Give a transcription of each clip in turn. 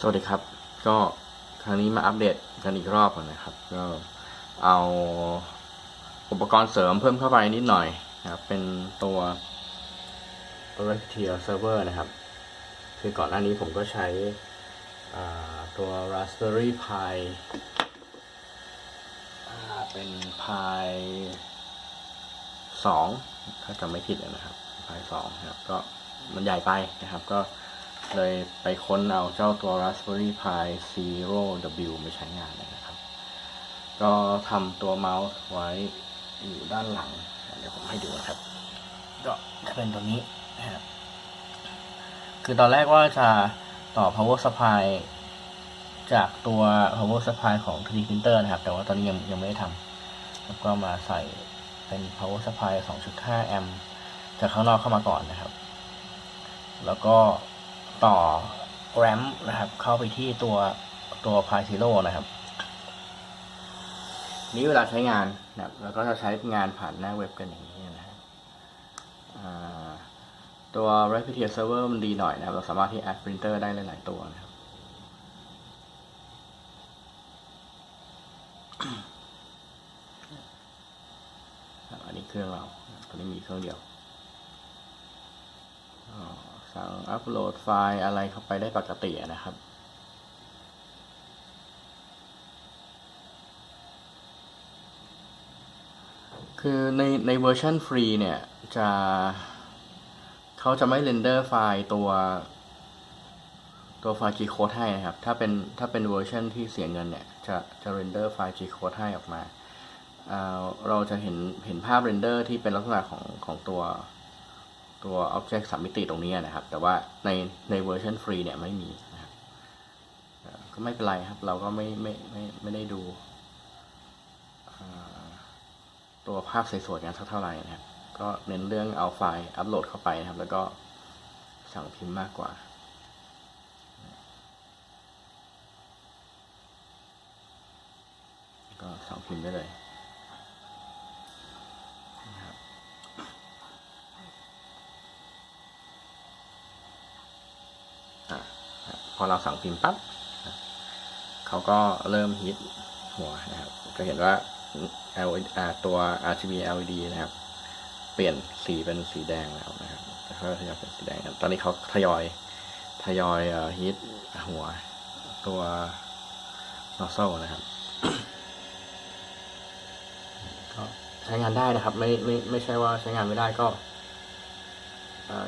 สวัสดีครับ ก็ครั้งนี้มาอัปเดตกันอีกรอบก่อนะครับ ก็เอาอุปกรณ์เสริมเพิ่มเข้าไปนิดหน่อยนะครับ เป็นตัว r e c t i a Server นะครับ คือก่อนหน้านี้ผมก็ใช้ตัว Raspberry Pi เป็น Pi 2ถ้าจำไม่ผิดนะครับ Pi 2นะครับ ก็มันใหญ่ไปนะครับ ก็ เลยไปค้นเอาเจ้าตัว Raspberry Pi Zero W มาใช้งานเลยนะครับ ก็ทำตัวเมาส์ไว้อยู่ด้านหลัง เดี๋ยวผมให้ดูนะครับ ก็จะเป็นตัวนี้นะครับคือตอนแรกว่าจะต่อ power supply จากตัว power supply ของ 3D printer นะครับ แต่ว่าตอนนี้ยังยังไม่ได้ทำแล้วก็มาใส่เป็น power supply 2.5 แอมป์จากข้างนอกเข้ามาก่อนนะครับ แล้วก็ ต่อ RAM นะครับเข้าไปที่ตัวตัว Pi Zero นะครับ นี้เวลาใช้งานนะครับแล้วก็จะใช้งานผ่านหน้าเว็บกันอย่างนี้นะครับตัว Repeater Server มันดีหน่อยนะครับ เราสามารถที่ add printer ได้หลาย ๆ ตัวนะครับอันนี้เครื่องเราตอนนี้มีเครื่องเดียว สั่งอัปโหลดไฟล์อะไรเข้าไปได้ปกตินะครับ คือในในเวอร์ชันฟรีเนี่ยจะเขาจะไม่ render ไฟล์ตัวตัวไฟล์ G code ให้นะครับ ถ้าเป็นถ้าเป็นเวอร์ชันที่เสียเงินเนี่ย จะจะ render ไฟล์ G code ให้ออกมาอ่าเราจะเห็นเห็นภาพ render ที่เป็นลักษณะของของตัว ตัว Object สามมิติตรงนี้นะครับ แต่ว่าในในเวอร์ชันฟรีเนี่ยไม่มีนะครับก็ไม่เป็นไรครับ เราก็ไม่ไม่ไม่ไม่ได้ดูตัวภาพสวยๆกันสักเท่าไหร่นะครับ ก็เน้นเรื่องเอาไฟล์อัปโหลดเข้าไปนะครับ แล้วก็สั่งพิมพ์มากกว่าก็สั่งพิมพ์ได้เลยนะครับอะครับ พอเราสั่งพิมพ์ปั๊บเขาก็เริ่มฮิตหัวนะครับ จะเห็นว่า L ตัว RGB LED นะครับ เปลี่ยนสีเป็นสีแดงแล้วนะครับแล้วก็ทยอยเป็นสีแดง ตอนนี้เขาทยอยทยอยฮิตหัวตัว nozzle นะครับก็ใช้งานได้นะครับ ไม่ไม่ไม่ใช่ว่าใช้งานไม่ได้ก็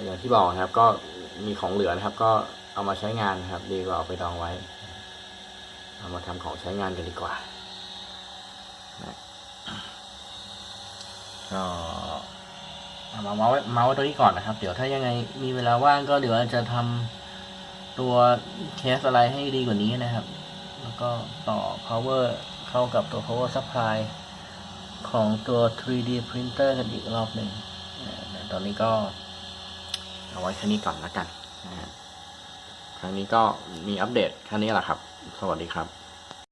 อย่างที่บอกนะครับ ก็มีของเหลือนะครับ ก็ เอามาใช้งานครับ ดีกว่าเอาไปดองไว้ เอามาทำของใช้งานกันดีกว่าก็เอามาเมาส์ไวเมาส์ไวตัวนี้ก่อนนะครับ เดี๋ยวถ้ายังไงมีเวลาว่างก็เดี๋ยวจะทำตัวเคสอะไรให้ดีกว่านี้นะครับ แล้วก็ต่อ power เข้ากับตัว power supply ของตัว 3D printer กันอีกรอบหนึ่งตอนนี้ก็เอาไว้แค่นี้ก่อนและกันนะฮะ ครั้งนี้ก็มีอัปเดตแค่นี้แหละครับ สวัสดีครับ